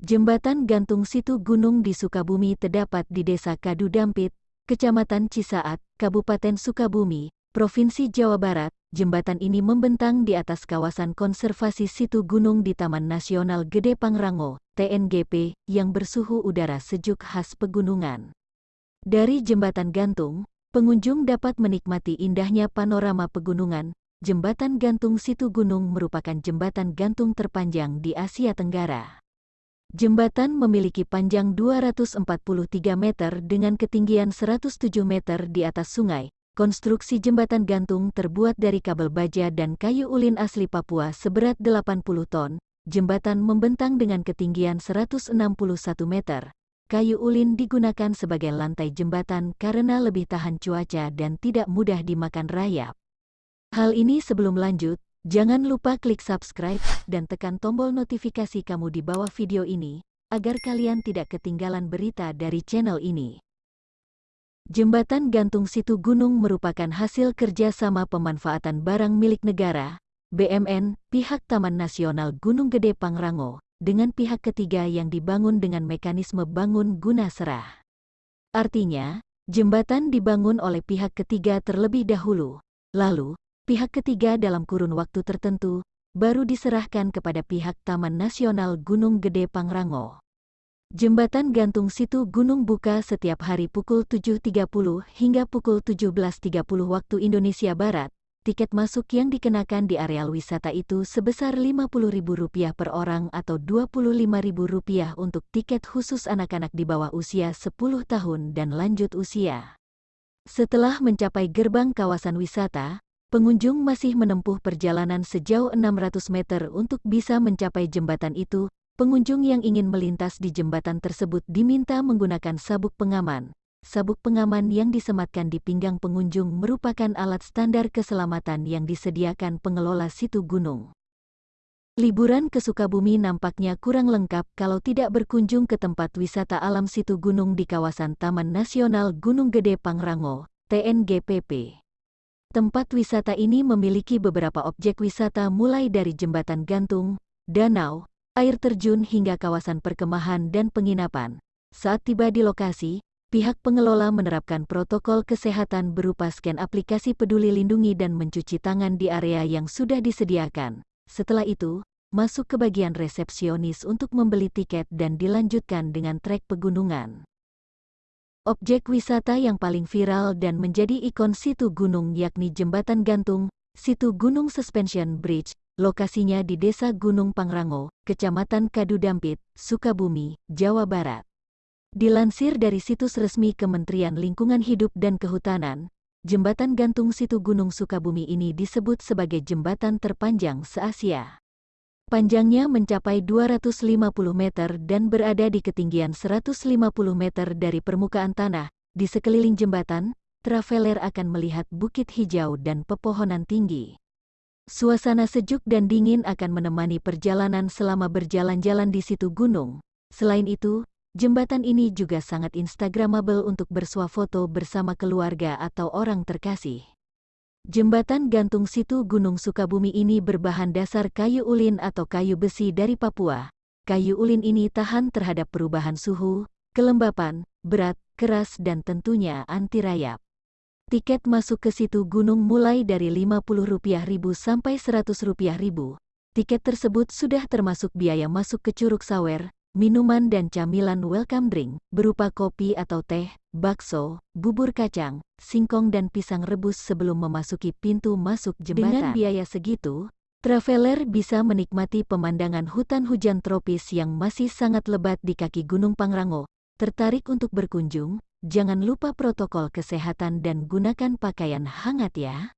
Jembatan gantung situ gunung di Sukabumi terdapat di Desa Kadu Dampit, Kecamatan Cisaat, Kabupaten Sukabumi, Provinsi Jawa Barat. Jembatan ini membentang di atas kawasan konservasi situ gunung di Taman Nasional Gede Pangrango, TNGP, yang bersuhu udara sejuk khas pegunungan. Dari jembatan gantung, pengunjung dapat menikmati indahnya panorama pegunungan. Jembatan gantung situ gunung merupakan jembatan gantung terpanjang di Asia Tenggara. Jembatan memiliki panjang 243 meter dengan ketinggian 107 meter di atas sungai. Konstruksi jembatan gantung terbuat dari kabel baja dan kayu ulin asli Papua seberat 80 ton. Jembatan membentang dengan ketinggian 161 meter. Kayu ulin digunakan sebagai lantai jembatan karena lebih tahan cuaca dan tidak mudah dimakan rayap. Hal ini sebelum lanjut, Jangan lupa klik subscribe dan tekan tombol notifikasi kamu di bawah video ini, agar kalian tidak ketinggalan berita dari channel ini. Jembatan gantung situ gunung merupakan hasil kerjasama pemanfaatan barang milik negara, BMN, pihak Taman Nasional Gunung Gede Pangrango, dengan pihak ketiga yang dibangun dengan mekanisme bangun guna serah. Artinya, jembatan dibangun oleh pihak ketiga terlebih dahulu, lalu, pihak ketiga dalam kurun waktu tertentu, baru diserahkan kepada pihak Taman Nasional Gunung Gede Pangrango. Jembatan gantung situ gunung buka setiap hari pukul 7.30 hingga pukul 17.30 waktu Indonesia Barat. Tiket masuk yang dikenakan di areal wisata itu sebesar Rp50.000 per orang atau Rp25.000 untuk tiket khusus anak-anak di bawah usia 10 tahun dan lanjut usia. Setelah mencapai gerbang kawasan wisata, pengunjung masih menempuh perjalanan sejauh 600 meter untuk bisa mencapai jembatan itu. Pengunjung yang ingin melintas di jembatan tersebut diminta menggunakan sabuk pengaman. Sabuk pengaman yang disematkan di pinggang pengunjung merupakan alat standar keselamatan yang disediakan pengelola situ gunung. Liburan ke Sukabumi nampaknya kurang lengkap kalau tidak berkunjung ke tempat wisata alam situ gunung di kawasan Taman Nasional Gunung Gede Pangrango, TNGPP. Tempat wisata ini memiliki beberapa objek wisata mulai dari jembatan gantung, danau, air terjun hingga kawasan perkemahan dan penginapan. Saat tiba di lokasi, pihak pengelola menerapkan protokol kesehatan berupa scan aplikasi peduli lindungi dan mencuci tangan di area yang sudah disediakan. Setelah itu, masuk ke bagian resepsionis untuk membeli tiket dan dilanjutkan dengan trek pegunungan. Objek wisata yang paling viral dan menjadi ikon situ gunung yakni Jembatan Gantung, Situ Gunung Suspension Bridge, lokasinya di Desa Gunung Pangrango, Kecamatan Kadudampit, Sukabumi, Jawa Barat. Dilansir dari situs resmi Kementerian Lingkungan Hidup dan Kehutanan, Jembatan Gantung Situ Gunung Sukabumi ini disebut sebagai jembatan terpanjang se-Asia. Panjangnya mencapai 250 meter dan berada di ketinggian 150 meter dari permukaan tanah. Di sekeliling jembatan, traveler akan melihat bukit hijau dan pepohonan tinggi. Suasana sejuk dan dingin akan menemani perjalanan selama berjalan-jalan di situ gunung. Selain itu, jembatan ini juga sangat instagramable untuk bersuah foto bersama keluarga atau orang terkasih. Jembatan gantung situ Gunung Sukabumi ini berbahan dasar kayu ulin atau kayu besi dari Papua. Kayu ulin ini tahan terhadap perubahan suhu, kelembapan, berat, keras dan tentunya anti rayap. Tiket masuk ke situ gunung mulai dari Rp50.000 sampai Rp100.000. Tiket tersebut sudah termasuk biaya masuk ke Curug Sawer, Minuman dan camilan welcome drink, berupa kopi atau teh, bakso, bubur kacang, singkong dan pisang rebus sebelum memasuki pintu masuk jembatan. Dengan biaya segitu, traveler bisa menikmati pemandangan hutan hujan tropis yang masih sangat lebat di kaki Gunung Pangrango. Tertarik untuk berkunjung? Jangan lupa protokol kesehatan dan gunakan pakaian hangat ya.